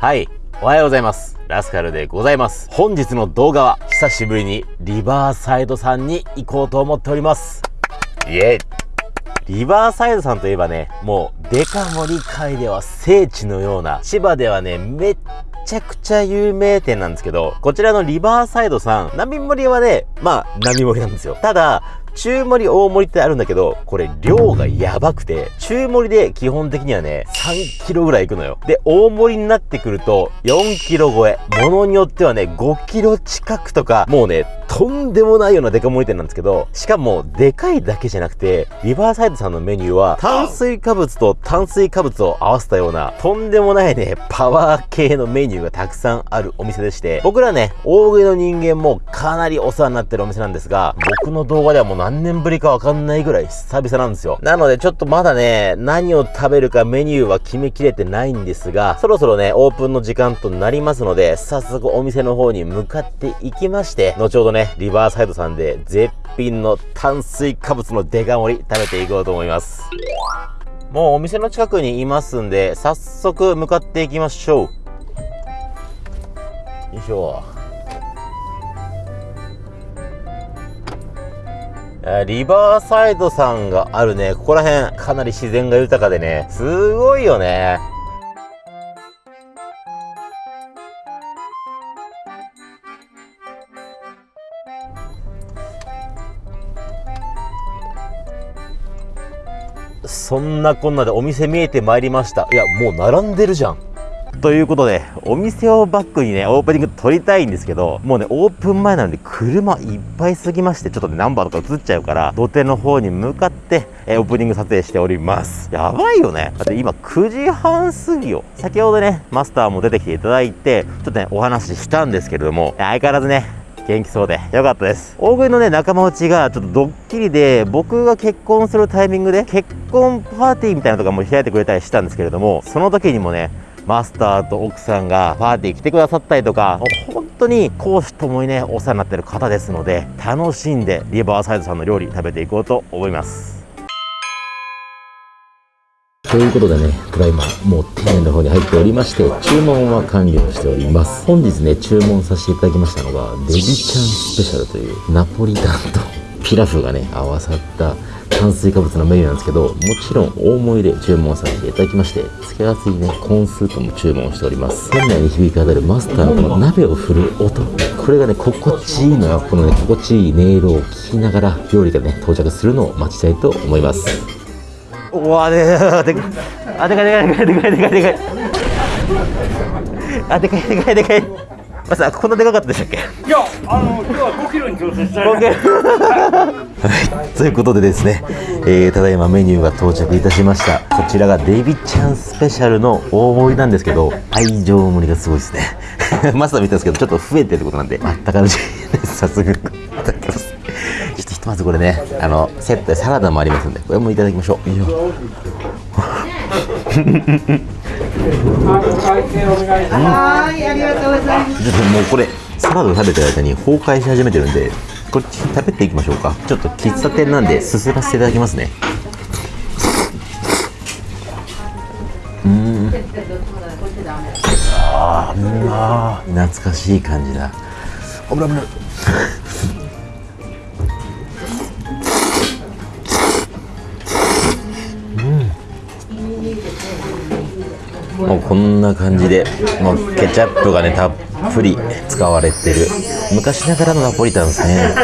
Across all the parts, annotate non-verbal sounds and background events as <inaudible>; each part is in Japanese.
はい。おはようございます。ラスカルでございます。本日の動画は久しぶりにリバーサイドさんに行こうと思っております。イェイリバーサイドさんといえばね、もうデカ盛り界では聖地のような、千葉ではね、めっちゃくちゃ有名店なんですけど、こちらのリバーサイドさん、並盛りはね、まあ、並盛りなんですよ。ただ、中盛り、大盛りってあるんだけど、これ量がやばくて、中盛りで基本的にはね、3キロぐらいいくのよ。で、大盛りになってくると、4キロ超え。ものによってはね、5キロ近くとか、もうね、とんでもないようなデカ盛り店なんですけど、しかも、でかいだけじゃなくて、リバーサイドさんのメニューは、炭水化物と炭水化物を合わせたような、とんでもないね、パワー系のメニューがたくさんあるお店でして、僕らね、大食いの人間もかなりお世話になってるお店なんですが、僕の動画ではもう何年ぶりかわかんないぐらい久々なんですよ。なのでちょっとまだね、何を食べるかメニューは決めきれてないんですが、そろそろね、オープンの時間となりますので、早速お店の方に向かっていきまして、後ほどね、ねリバーサイドさんで絶品の炭水化物のデカ盛り食べていこうと思います。もうお店の近くにいますんで、早速向かっていきましょう。よいしょ。リバーサイドさんがあるね、ここら辺、かなり自然が豊かでね、すごいよね。そんなこんなでお店見えてまいりました。いや、もう並んでるじゃん。ということで、お店をバックにね、オープニング撮りたいんですけど、もうね、オープン前なんで車いっぱいすぎまして、ちょっとね、ナンバーとか映っちゃうから、土手の方に向かって、えオープニング撮影しております。やばいよね。だって今9時半過ぎよ。先ほどね、マスターも出てきていただいて、ちょっとね、お話ししたんですけれども、相変わらずね、元気そうでよかったです。大食いのね、仲間内がちょっとドッキリで、僕が結婚するタイミングで結婚パーティーみたいなのとかも開いてくれたりしたんですけれども、その時にもね、マスターと奥さんがパーティー来てくださったりとか、本当に講師ともにね、お世話になってる方ですので、楽しんでリバーサイドさんの料理食べていこうと思います。ということでね、ただいまもう店内の方に入っておりまして、注文は完了しております。本日ね、注文させていただきましたのが、デジちゃんスペシャルというナポリタンとピラフがね、合わさった炭水化物のメニューなんですけど、もちろん大盛りで注文させていただきまして、付け合わせにね、コーンスープも注文しております。店内に響き渡るマスターのこの鍋を振る音。これがね、心地いいのよ。このね、心地いい音色を聞きながら、料理がね、到着するのを待ちたいと思います。うわででかいあでかいでかいでかいでかい。でかいあでかいでかいでかい。まさこんなでかかったでしたっけ？いやあの今日は5キロに調整したい。はいということでですね、えー、ただいまメニューが到着いたしました。こちらがデイビッちゃんスペシャルの大盛りなんですけど愛情盛りがすごいですね。<laughs> マスター見たんですけどちょっと増えてるってことなんであったかいです早速いただきますひとまずこれねあのセットでサラダもありますんでこれもいただきましょういいよはい、ありがとうございます。もうこれサラダ食べてる間に崩壊し始めてるんで、こっち食べていきましょうか。ちょっと喫茶店なんですすらせていただきますね。うん。ああ、懐かしい感じだ。危ない危ない。もうこんな感じでもうケチャップがねたっぷり使われてる。昔ながらのナポリタンですね、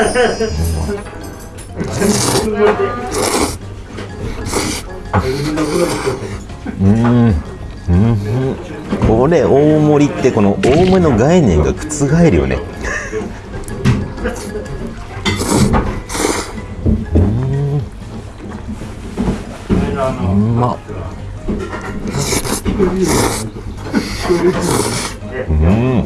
うん、うん、これ大盛りってこの大盛りの概念が覆るよね。うん。うまっうん。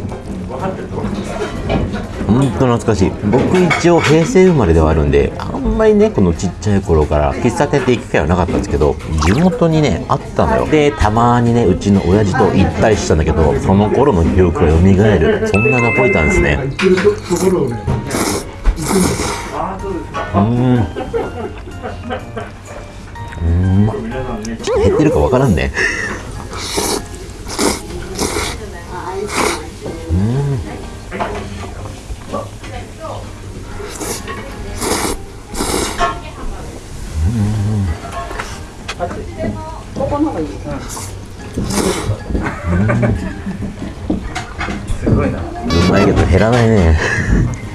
本当懐かしい。僕一応平成生まれではあるんであんまりねこのちっちゃい頃から喫茶店って行く機会はなかったんですけど地元にねあったのよ。でたまにねうちの親父と行ったりしたんだけどその頃の記憶が蘇る。そんなナポリタンですね。うん。うん。ま。ちょっ減ってるかわからんね。けど減らないね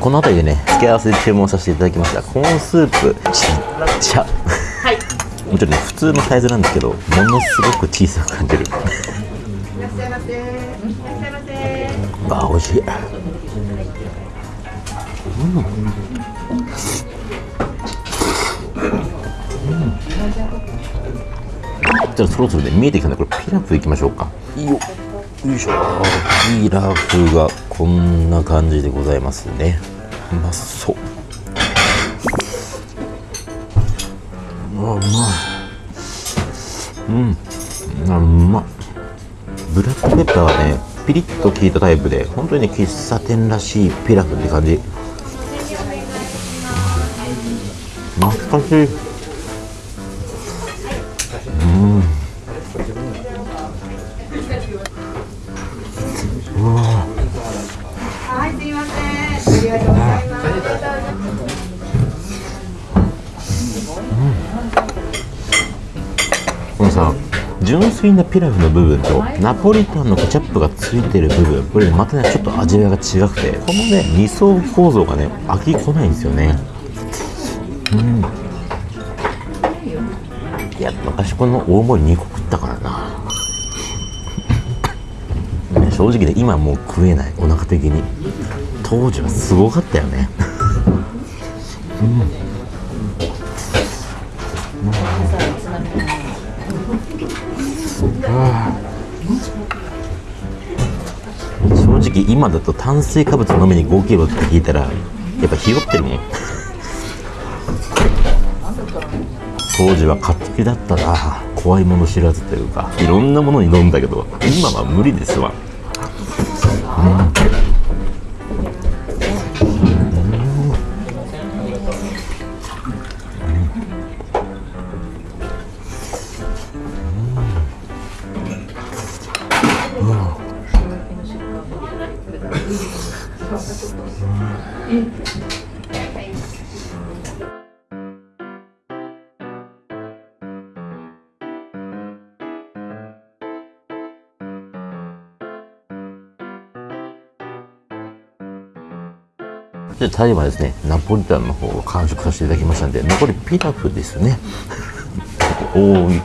この辺りでね付け合わせで注文させていただきました。コーンスープ。ちっちゃはい。もちろんね普通のサイズなんですけどものすごく小さく感じるあ美味しい。じゃあそろそろね見えてきたんでこれピラフいきましょうか。いいよ。よいしょ。ピラフがこんな感じでございますね。うまそう。うわうまい。うん。あうまっブラックペッパーはねピリッと効いたタイプで本当にね喫茶店らしいピラフって感じ。懐かしい、純粋なピラフの部分とナポリタンのケチャップがついてる部分これまたねちょっと味わいが違くてこのね2層構造がね飽きこないんですよね。うん。いや昔この大盛り2個食ったからな。ね正直ね今もう食えない。お腹的に。当時はすごかったよね。正直今だと炭水化物のみに5キロって聞いたらやっぱひよってるもん当時は買ってきだったな。怖いもの知らずというかいろんなものに飲んだけど今は無理ですわ。でタイはですねナポリタンの方を完食させていただきましたんで残りピラフですね。おおい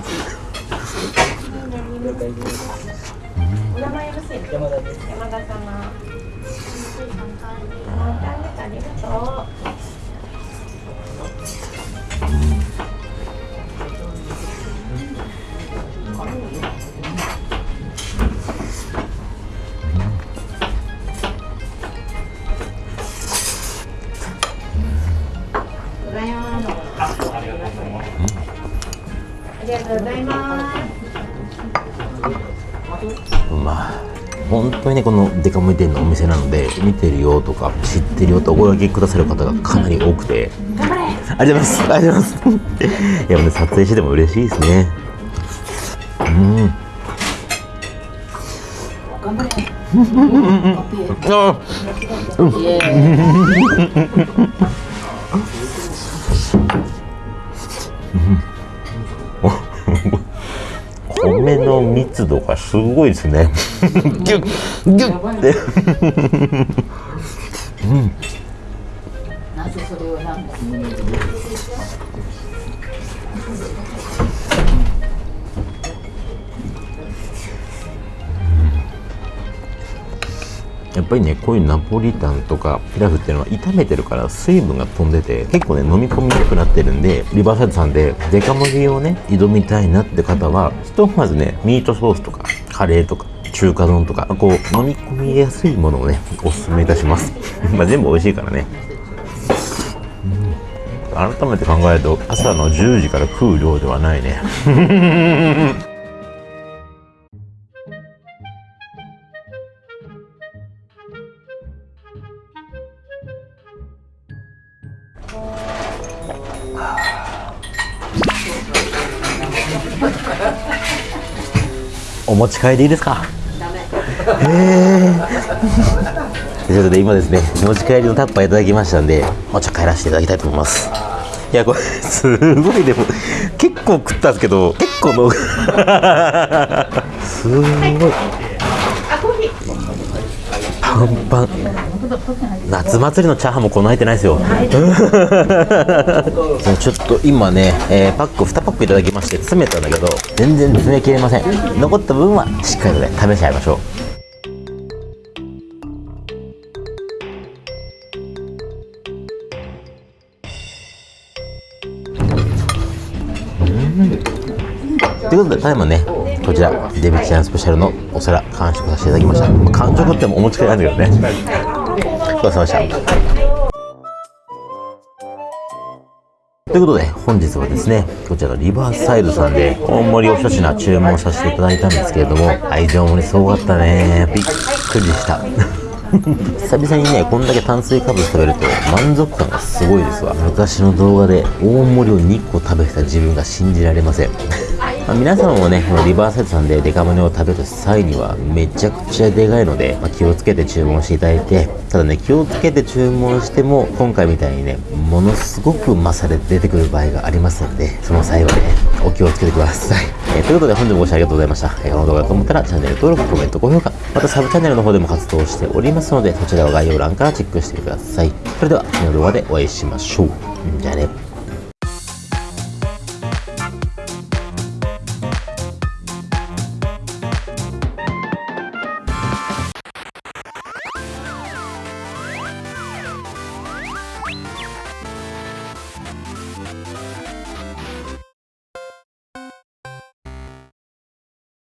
本当にねこのデカ盛り店のお店なので見てるよとか知ってるよとお声掛けくださる方がかなり多くて。頑張れ。ありがとうございます。ありがとうございます。<laughs> いやもうね撮影してても嬉しいですね。うん。あ <laughs> <laughs> 米の密度がすごいですね。ギュッギュッ。て。なぜそれをなんかやっぱりねこういうナポリタンとかピラフっていうのは炒めてるから水分が飛んでて結構ね飲み込みにくくなってるんでリバーサイドさんでデカ盛りをね挑みたいなって方はひとまずねミートソースとかカレーとか中華丼とかこう飲み込みやすいものをねおすすめいたします。<laughs> まあ全部美味しいからね。改めて考えると朝の10時から食う量ではないね。持ち帰りでいいですか <laughs> えー、<laughs> ということで今ですね持ち帰りのタッパーいただきましたんでもうちょっと帰らせていただきたいと思います。いやこれ <laughs> すごいでも結構食ったんですけど結構のすごい。パンパン夏祭りのチャーハンもこんな入ってないですよ <laughs> ちょっと今ね、えーパック2パックいただきまして詰めたんだけど全然詰めきれません残った分はしっかりとね試し合いましょうということで、ただいまね、こちら、デビちゃんスペシャルのお皿、完食させていただきました。まあ完食ってもお持ち帰りなんだけどね。ごちそうさまでした。ということで、本日はですね、こちらのリバーサイドさんで、大盛りお一品注文させていただいたんですけれども、愛情盛りすごかったね。びっくりした。<laughs> 久々にね、こんだけ炭水化物食べると満足感がすごいですわ。昔の動画で大盛りを2個食べてた自分が信じられません。まあ皆様もね、このリバーサイドさんでデカ盛りを食べる際にはめちゃくちゃでかいので、まあ気をつけて注文していただいて、ただね、気をつけて注文しても、今回みたいにね、ものすごくマサで出てくる場合がありますので、その際はね、お気をつけてください。えーということで本日もご視聴ありがとうございました。えーこの動画がと思ったらチャンネル登録、コメント、高評価、またサブチャンネルの方でも活動しておりますので、そちらを概要欄からチェックしてください。それでは次の動画でお会いしましょう。じゃあね。